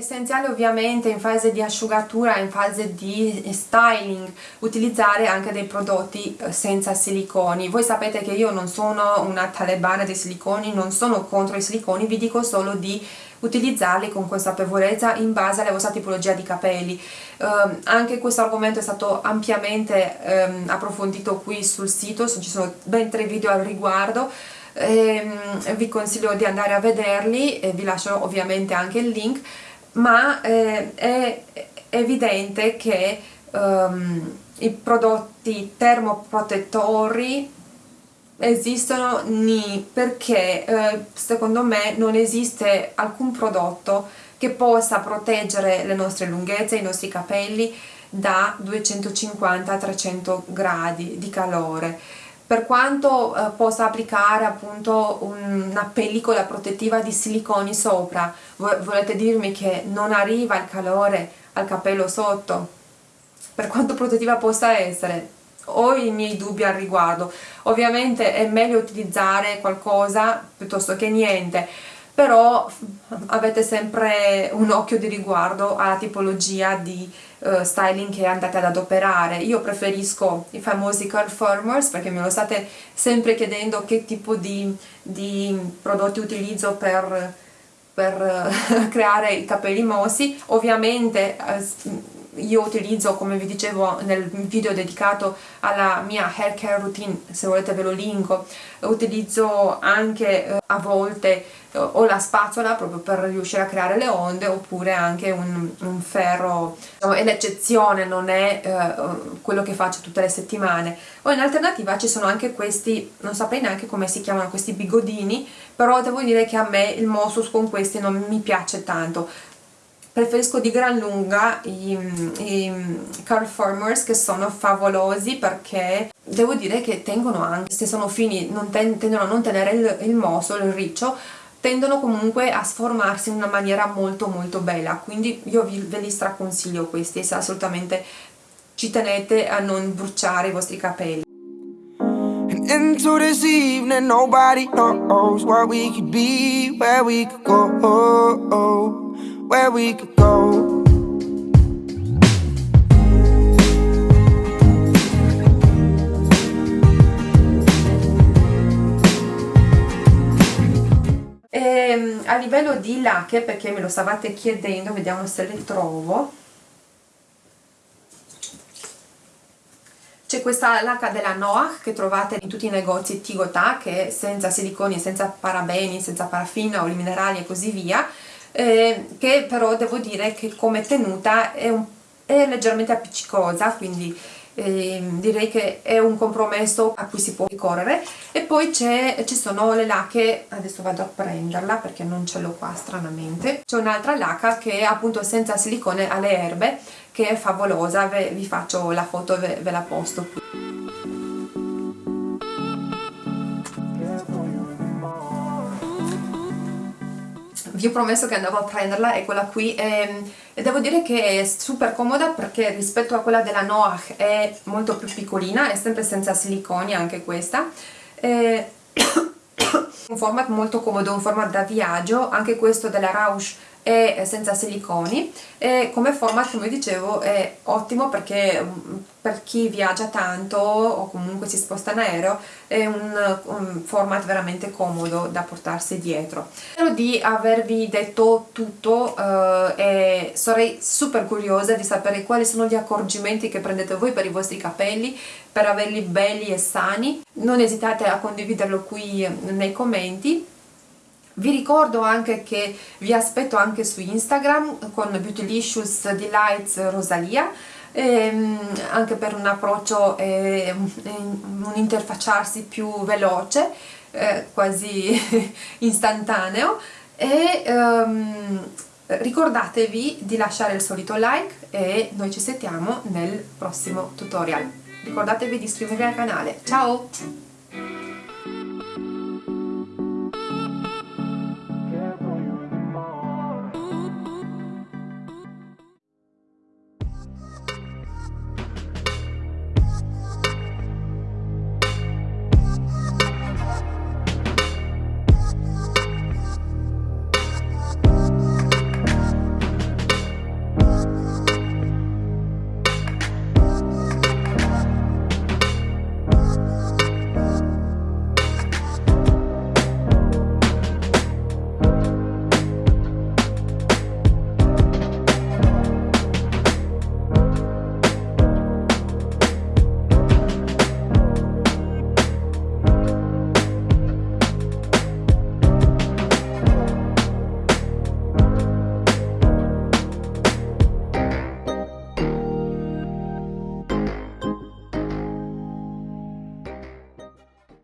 essenziale ovviamente in fase di asciugatura, in fase di styling, utilizzare anche dei prodotti eh, senza siliconi. Voi sapete che io non sono una talebana dei siliconi, non sono contro i siliconi, vi dico solo di utilizzarli con consapevolezza in base alla vostra tipologia di capelli. Um, anche questo argomento è stato ampiamente um, approfondito qui sul sito, ci sono ben tre video al riguardo, ehm, vi consiglio di andare a vederli e vi lascio ovviamente anche il link ma eh, è evidente che um, i prodotti termoprotettori esistono ni perché eh, secondo me non esiste alcun prodotto che possa proteggere le nostre lunghezze, i nostri capelli da 250-300 gradi di calore per quanto eh, possa applicare appunto una pellicola protettiva di siliconi sopra. Volete dirmi che non arriva il calore al capello sotto? Per quanto protettiva possa essere ho i miei dubbi al riguardo. Ovviamente è meglio utilizzare qualcosa piuttosto che niente però avete sempre un occhio di riguardo alla tipologia di uh, styling che andate ad adoperare. Io preferisco i famosi curl formers perché me lo state sempre chiedendo che tipo di, di prodotti utilizzo per, per creare i capelli mossi. Ovviamente uh, io utilizzo come vi dicevo nel video dedicato alla mia hair care routine se volete ve lo linko utilizzo anche eh, a volte eh, o la spazzola proprio per riuscire a creare le onde oppure anche un, un ferro. Diciamo, è l'eccezione non è eh, quello che faccio tutte le settimane. O in alternativa ci sono anche questi non saprei neanche come si chiamano questi bigodini però devo dire che a me il Mossus con questi non mi piace tanto preferisco di gran lunga i, i curl formers che sono favolosi perché devo dire che tengono anche, se sono fini non ten, tendono a non tenere il, il moso, il riccio tendono comunque a sformarsi in una maniera molto molto bella. Quindi io vi, ve li straconsiglio questi se assolutamente ci tenete a non bruciare i vostri capelli. Into this evening nobody knows what we could be where we could go where we could go E, ehm, a livello di lacche, perché me lo stavate chiedendo, vediamo se le trovo. C'è questa lacca della Noah che trovate in tutti i negozi Tigotà che è senza siliconi, senza parabeni, senza paraffina, oli minerali e così via eh, che però devo dire che come tenuta è, un, è leggermente appiccicosa quindi eh, direi che è un compromesso a cui si può ricorrere. E poi ci sono le lacche adesso vado a prenderla perché non ce l'ho qua stranamente. C'è un'altra lacca che è appunto senza silicone alle erbe che è favolosa vi faccio la foto ve, ve la posto qui vi ho promesso che andavo a prenderla quella qui e, e, devo dire che è super comoda perché rispetto a quella della Noah è molto più piccolina è sempre senza siliconi anche questa. E, un format molto comodo, un format da viaggio anche questo della Rausch è senza siliconi. E come format come dicevo è ottimo perché mm, per chi viaggia tanto o comunque si sposta in aereo è un, un format veramente comodo da portarsi dietro. Spero di avervi detto tutto eh, e sarei super curiosa di sapere quali sono gli accorgimenti che prendete voi per i vostri capelli per averli belli e sani. Non esitate a condividerlo qui nei commenti vi ricordo anche che vi aspetto anche su Instagram con Beautylicious Delights Rosalia ehm, anche per un approccio e un interfacciarsi più veloce eh, quasi istantaneo. E ehm, ricordatevi di lasciare il solito like e noi ci sentiamo nel prossimo tutorial. Ricordatevi di iscrivervi al canale. Ciao